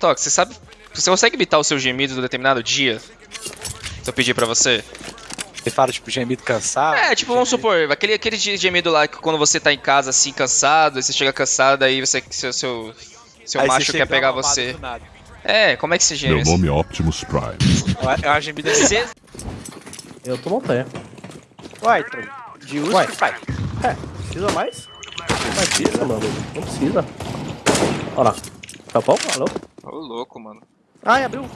Atox, você sabe. Você consegue imitar o seu gemido do determinado dia? Se eu pedir pra você? Você fala, tipo, gemido cansado? É, tipo, vamos supor, aquele, aquele gemido lá que quando você tá em casa assim, cansado, você chega cansado, aí você. Seu, seu, seu Aí macho quer pegar você. É, como é que você geme? Meu nome é Optimus Prime. É uma gemida assim. Eu tô montanha. Uai, Troy. De uso, Uai. pai. É, precisa mais? Não precisa, mano. Não precisa. Olha lá. Tá bom? Alô? Ô, louco, mano. Ai, abriu.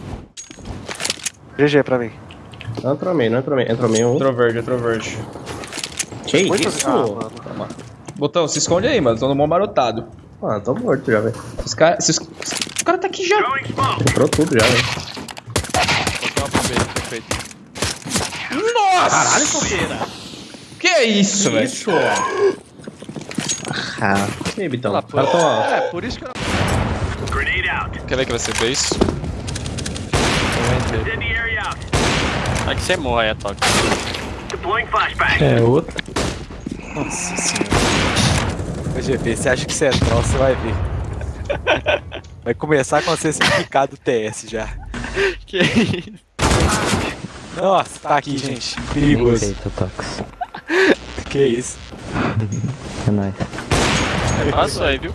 GG pra mim. Entrou meio, não entrou meio. Entrou meio um. Entrou verde, entrou verde. Que Muito- isso? Ah, mano. Botão, se esconde aí, mano. Tô no mão marotado. Ah, tô morto já, velho. Os caras. Esses... O cara tá aqui já. Entrou tudo já, velho. Perfeito. Caralho, solteira. Que é isso, velho? Isso. Ah, e aí, Bitão? Os tão, ó. É, por isso que eu não... Quer ver que você fez isso? Vai que você morre, é toque. É, outro. Nossa senhora. Ô, GP, você acha que você é troll, você vai ver. Vai começar com você ser picado TS já. Que isso? Nossa, tá aqui, gente. Perigoso. Eita, Tox. Que isso? É nóis. Passou aí, viu?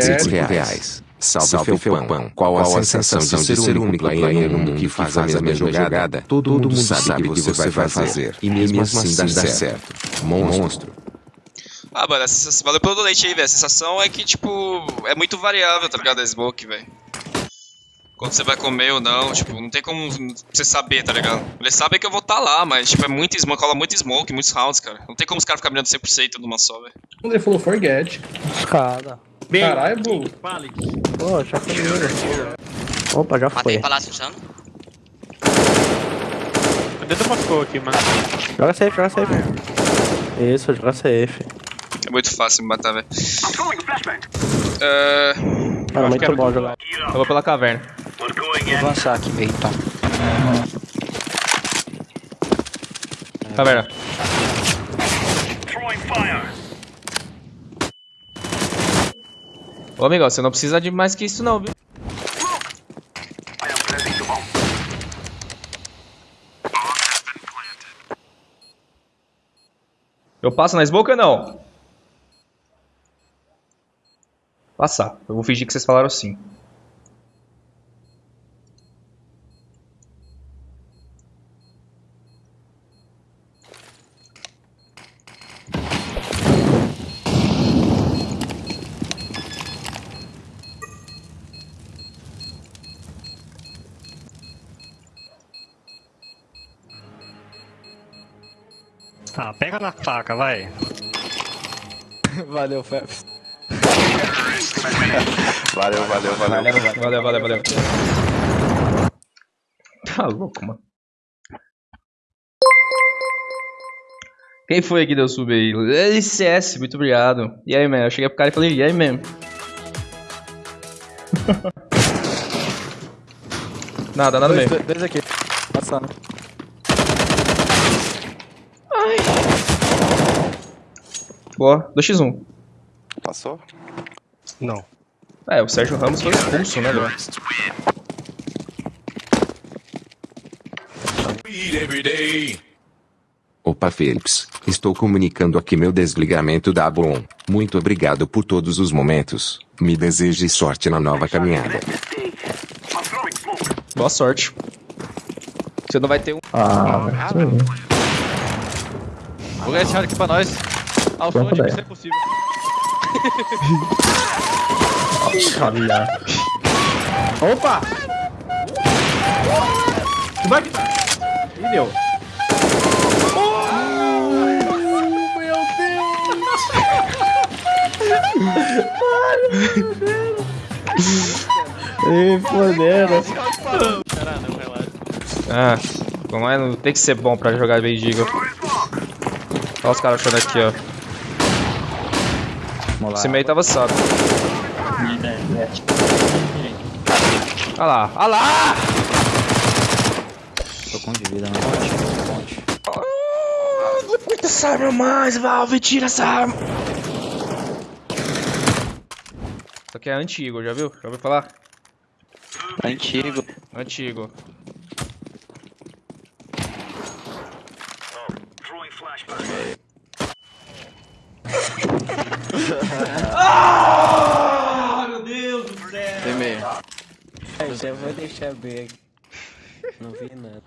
Cinco reais. Salve, Felpão. Qual a sensação de ser o único player no mundo que faz a mesma jogada? Todo mundo sabe o que você vai fazer. E mesmo assim dá certo. Monstro. Ah, mano, a sensação, valeu pelo donate aí, velho. A sensação é que, tipo, é muito variável, tá ligado? A smoke, velho. Quando você vai comer ou não, tipo, não tem como você saber, tá ligado? Eles sabem que eu vou estar tá lá, mas, tipo, é muito smoke, rola muito smoke, muitos rounds, cara. Não tem como os caras ficarem mirando 100% numa só, velho. Ele falou forget. Escada. Caralho, Bull. Pô, já foi. Opa, já Matei foi. palácio usando. Cadê tu matou aqui, mano? Joga safe, joga safe. Isso, joga safe. É muito fácil me matar, velho. É... Cara, muito bom jogar. Eu vou pela caverna. Vou avançar aqui meio, então. Caverna. Ô, amigo, você não precisa de mais que isso, não, viu? Eu passo na smoke ou não? Passar. Eu vou fingir que vocês falaram sim. Ah, pega na faca, vai. Valeu, Fefs. Valeu, valeu, valeu. Valeu, valeu, valeu. Tá louco, mano. Quem foi que deu sub aí? LCS, muito obrigado. E aí, man? Eu cheguei pro cara e falei, e aí, man? nada, nada Dois, mesmo. dois, dois aqui. Passando. Boa, 2x1. Passou? Não. É, o Sérgio Ramos foi expulso, né, velho? Opa, Felix. Estou comunicando aqui meu desligamento da Bom. Muito obrigado por todos os momentos. Me deseje sorte na nova caminhada. Boa sorte. Você não vai ter um. Ah, velho. Vou ganhar esse round aqui pra nós. Ao som de que ideia. isso é possível. Olha. Opa! Vai que... Ih, deu. Ih, fodendo. Caralho, relaxa. Ah, vamos lá, não tem que ser bom pra jogar Eagle. Olha os caras achando aqui, ó. Vamos lá. Esse meio tava saco. Olha lá, olha lá! Tô com de vida, não ponte. Ponte. Muita essa arma mais, Valve, tira essa arma! Isso aqui é antigo, já viu? Já ouviu falar? Antigo. Antigo. Tem meio. Eu já vou deixar bem. Não vi nada.